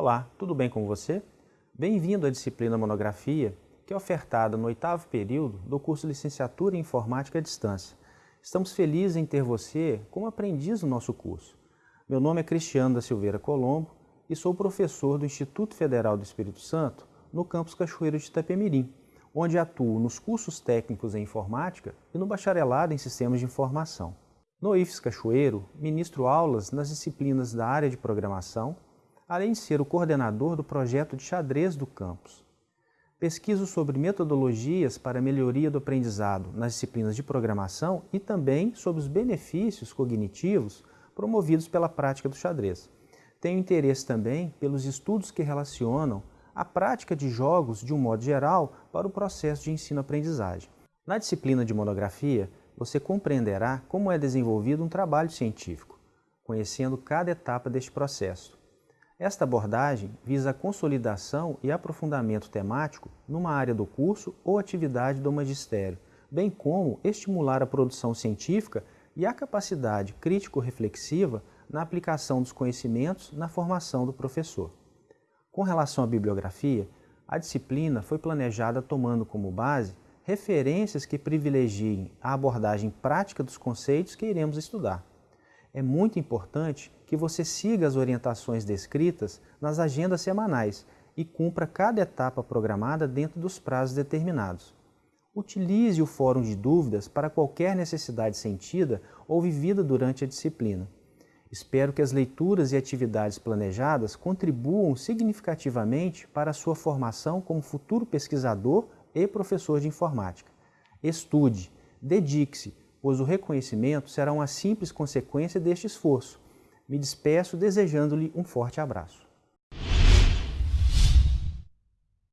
Olá, tudo bem com você? Bem-vindo à disciplina Monografia, que é ofertada no oitavo período do curso Licenciatura em Informática à Distância. Estamos felizes em ter você como aprendiz no nosso curso. Meu nome é Cristiano da Silveira Colombo e sou professor do Instituto Federal do Espírito Santo no campus Cachoeiro de Itapemirim, onde atuo nos cursos técnicos em informática e no bacharelado em sistemas de informação. No IFES Cachoeiro, ministro aulas nas disciplinas da área de programação, além de ser o coordenador do projeto de xadrez do campus. Pesquiso sobre metodologias para melhoria do aprendizado nas disciplinas de programação e também sobre os benefícios cognitivos promovidos pela prática do xadrez. Tenho interesse também pelos estudos que relacionam a prática de jogos de um modo geral para o processo de ensino-aprendizagem. Na disciplina de monografia, você compreenderá como é desenvolvido um trabalho científico, conhecendo cada etapa deste processo. Esta abordagem visa a consolidação e aprofundamento temático numa área do curso ou atividade do magistério, bem como estimular a produção científica e a capacidade crítico-reflexiva na aplicação dos conhecimentos na formação do professor. Com relação à bibliografia, a disciplina foi planejada tomando como base referências que privilegiem a abordagem prática dos conceitos que iremos estudar é muito importante que você siga as orientações descritas nas agendas semanais e cumpra cada etapa programada dentro dos prazos determinados. Utilize o fórum de dúvidas para qualquer necessidade sentida ou vivida durante a disciplina. Espero que as leituras e atividades planejadas contribuam significativamente para a sua formação como futuro pesquisador e professor de informática. Estude, dedique-se, pois o reconhecimento será uma simples consequência deste esforço. Me despeço desejando-lhe um forte abraço.